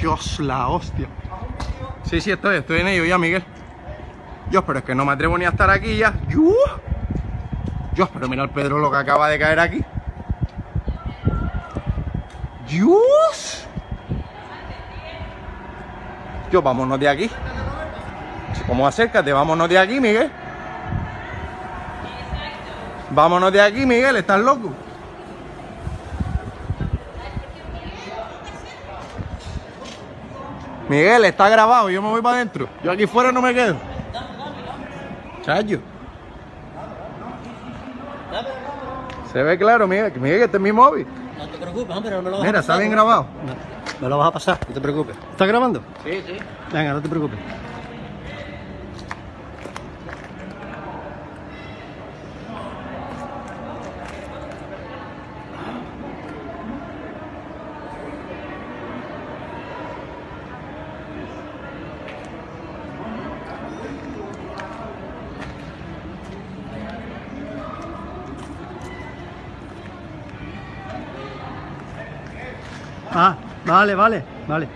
Dios, la hostia. Sí, sí, estoy, estoy en ello ya, Miguel. Dios, pero es que no me atrevo ni a estar aquí ya. Dios, pero mira el Pedro lo que acaba de caer aquí. Dios. Dios, vámonos de aquí. Como acércate, vámonos de aquí, Miguel. Vámonos de aquí, Miguel, ¿estás loco? Miguel, está grabado, yo me voy para adentro. Yo aquí fuera no me quedo. Chayo. Se ve claro, Miguel. Miguel, este es mi móvil. No te preocupes, hombre, no me lo vas a Mira, pasar. está bien grabado. No, me lo vas a pasar, no te preocupes. ¿Estás grabando? Sí, sí. Venga, no te preocupes. Ah, vale, vale, vale.